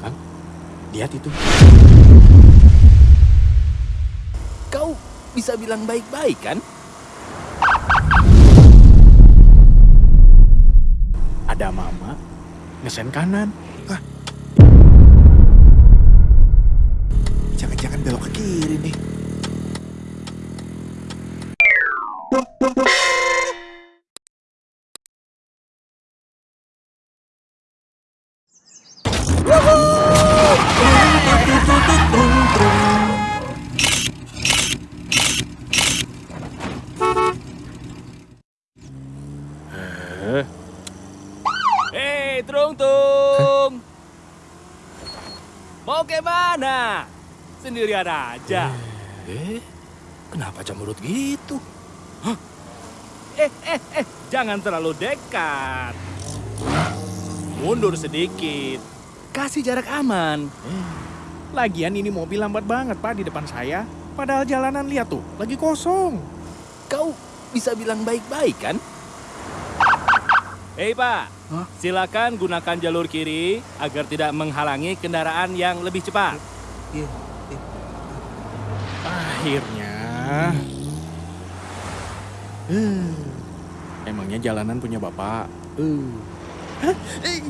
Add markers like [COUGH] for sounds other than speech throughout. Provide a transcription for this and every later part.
Kang, lihat itu. Kau bisa bilang baik-baik kan? Ada mama ngesen kanan. Hei! Mau ke mana? Sendirian aja. Eh, kenapa cemberut gitu? Eh, eh, eh, jangan terlalu dekat. Mundur sedikit. Kasih jarak aman. Lagian ini mobil lambat banget pak di depan saya. Padahal jalanan lihat tuh, lagi kosong. Kau bisa bilang baik-baik kan? Hei Pak, Hah? silakan gunakan jalur kiri agar tidak menghalangi kendaraan yang lebih cepat. Akhirnya. Eh, emangnya jalanan punya bapak? Eh.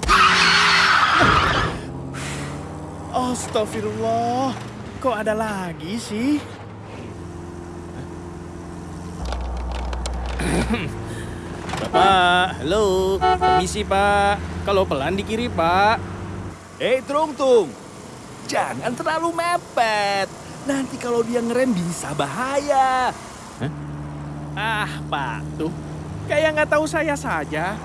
Astagfirullah, kok ada lagi sih? Bapak, halo, permisi pak. Kalau pelan di kiri pak. Hei Trung Tung, jangan terlalu mepet. Nanti kalau dia ngerem bisa bahaya. Ah, Pak, tuh. Kayak nggak tahu saya saja.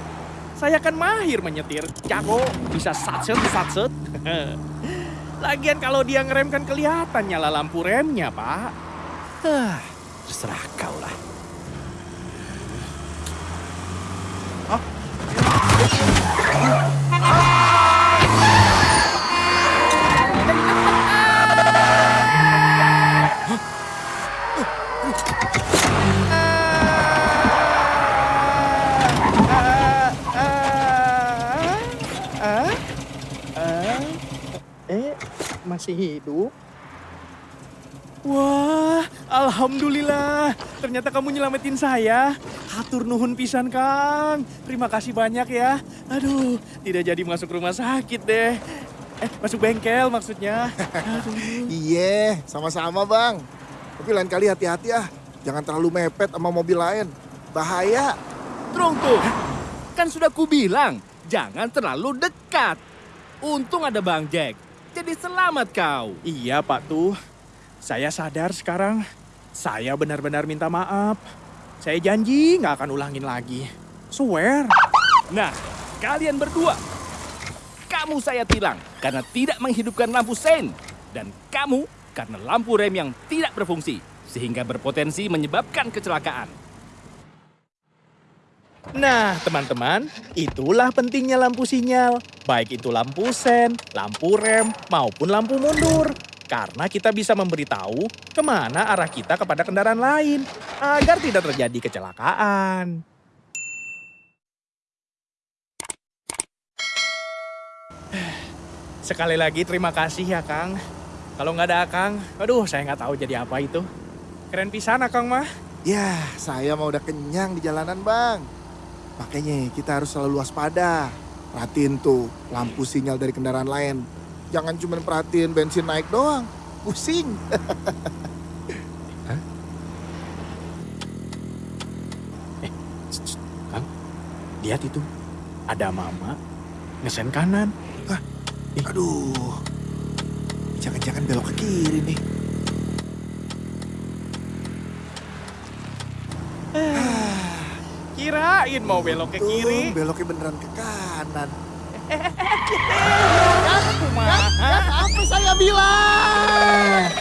Saya kan mahir menyetir. Jago, bisa satset, satset. [LAUGHS] Lagian kalau dia ngerem kan kelihatan nyala lampu remnya, Pak. Hah, terserah kau lah. Masih hidup? Wah, alhamdulillah. Ternyata kamu nyelamatin saya. Hatur nuhun pisan, Kang. Terima kasih banyak ya. Aduh, tidak jadi masuk rumah sakit deh. Eh, masuk bengkel maksudnya. Aduh. Iya, sama-sama bang. Tapi lain kali hati-hati ah. Jangan terlalu mepet sama mobil lain. Bahaya. Trung Tung, kan sudah kubilang, jangan terlalu dekat. Untung ada Bang Jack, jadi selamat kau. Iya, Pak tuh. Saya sadar sekarang. Saya benar-benar minta maaf. Saya janji nggak akan ulangin lagi. Swear. Nah, kalian berdua. Kamu saya tilang karena tidak menghidupkan lampu sein. Dan kamu karena lampu rem yang tidak berfungsi. Sehingga berpotensi menyebabkan kecelakaan. Nah, teman-teman, itulah pentingnya lampu sinyal. Baik itu lampu sen, lampu rem, maupun lampu mundur. Karena kita bisa memberitahu ke mana arah kita kepada kendaraan lain. Agar tidak terjadi kecelakaan. Sekali lagi terima kasih ya, Kang. Kalau nggak ada Akang, aduh saya nggak tahu jadi apa itu. Keren pisan Akang mah. Ya, saya mau udah kenyang di jalanan bang. Makanya kita harus selalu waspada. Perhatiin tuh lampu sinyal dari kendaraan lain. Jangan cuma perhatiin bensin naik doang. Pusing. [LAUGHS] Kang, lihat itu. Ada mama ngesen kanan. Aduh. Jangan-jangan belok ke kiri nih. Kirain mau belok ke kiri. Tuh, beloknya beneran ke kanan. [LAUGHS] Kumaha? Apa saya bilang?